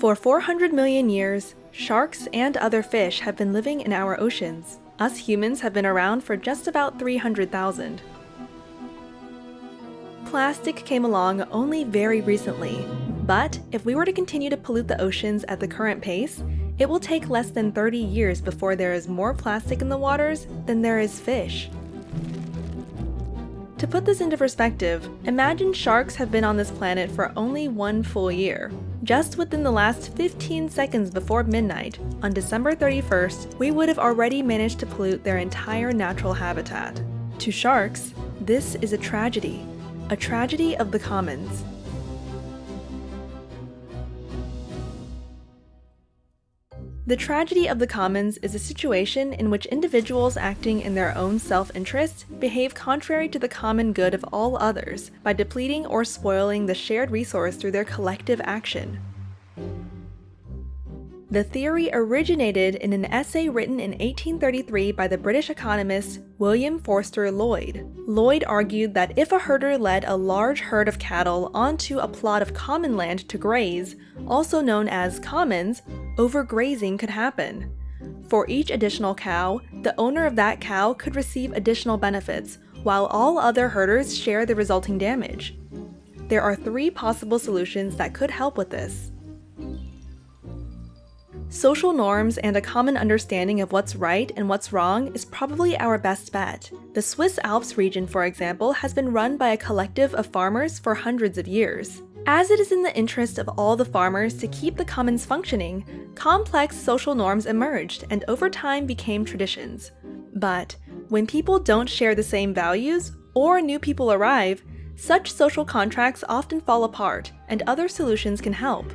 For 400 million years, sharks and other fish have been living in our oceans. Us humans have been around for just about 300,000. Plastic came along only very recently, but if we were to continue to pollute the oceans at the current pace, it will take less than 30 years before there is more plastic in the waters than there is fish. To put this into perspective, imagine sharks have been on this planet for only one full year. Just within the last 15 seconds before midnight, on December 31st, we would have already managed to pollute their entire natural habitat. To sharks, this is a tragedy. A tragedy of the commons. The tragedy of the commons is a situation in which individuals acting in their own self-interest behave contrary to the common good of all others by depleting or spoiling the shared resource through their collective action. The theory originated in an essay written in 1833 by the British economist William Forster Lloyd. Lloyd argued that if a herder led a large herd of cattle onto a plot of common land to graze, also known as commons, overgrazing could happen. For each additional cow, the owner of that cow could receive additional benefits, while all other herders share the resulting damage. There are three possible solutions that could help with this. Social norms and a common understanding of what's right and what's wrong is probably our best bet. The Swiss Alps region, for example, has been run by a collective of farmers for hundreds of years. As it is in the interest of all the farmers to keep the commons functioning, complex social norms emerged and over time became traditions. But when people don't share the same values, or new people arrive, such social contracts often fall apart, and other solutions can help.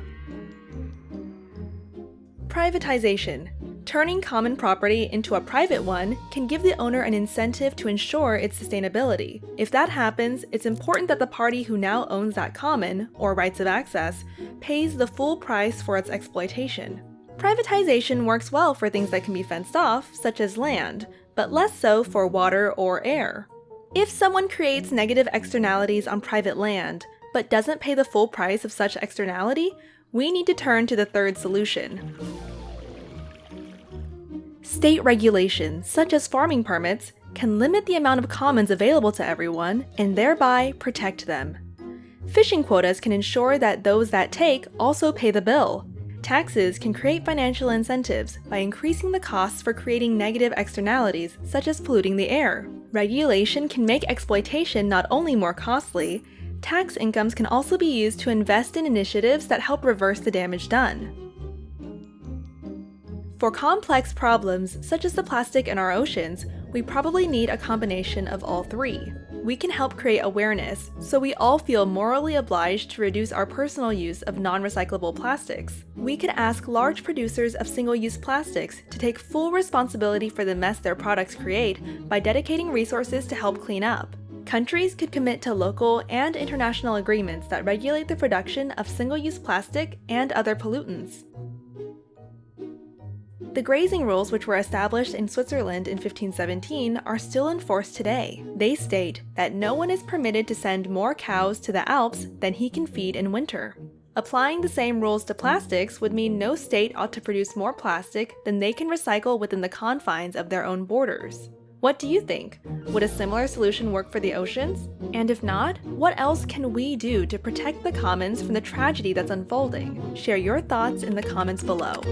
Privatization. Turning common property into a private one can give the owner an incentive to ensure its sustainability. If that happens, it's important that the party who now owns that common, or rights of access, pays the full price for its exploitation. Privatization works well for things that can be fenced off, such as land, but less so for water or air. If someone creates negative externalities on private land, but doesn't pay the full price of such externality, we need to turn to the third solution. State regulations, such as farming permits, can limit the amount of commons available to everyone and thereby protect them. Fishing quotas can ensure that those that take also pay the bill. Taxes can create financial incentives by increasing the costs for creating negative externalities, such as polluting the air. Regulation can make exploitation not only more costly, tax incomes can also be used to invest in initiatives that help reverse the damage done. For complex problems, such as the plastic in our oceans, we probably need a combination of all three. We can help create awareness, so we all feel morally obliged to reduce our personal use of non-recyclable plastics. We could ask large producers of single-use plastics to take full responsibility for the mess their products create by dedicating resources to help clean up. Countries could commit to local and international agreements that regulate the production of single-use plastic and other pollutants. The grazing rules which were established in Switzerland in 1517 are still in force today. They state that no one is permitted to send more cows to the Alps than he can feed in winter. Applying the same rules to plastics would mean no state ought to produce more plastic than they can recycle within the confines of their own borders. What do you think? Would a similar solution work for the oceans? And if not, what else can we do to protect the commons from the tragedy that's unfolding? Share your thoughts in the comments below.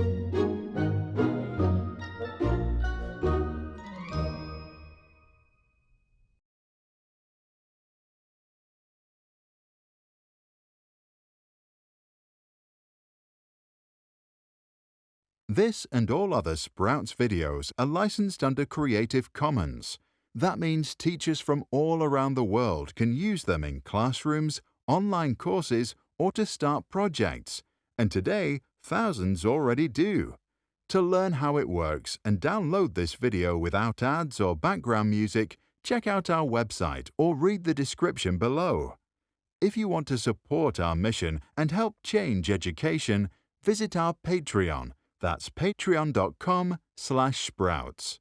This and all other Sprouts videos are licensed under Creative Commons. That means teachers from all around the world can use them in classrooms, online courses, or to start projects. And today, thousands already do. To learn how it works and download this video without ads or background music, check out our website or read the description below. If you want to support our mission and help change education, visit our Patreon that's patreon.com slash sprouts.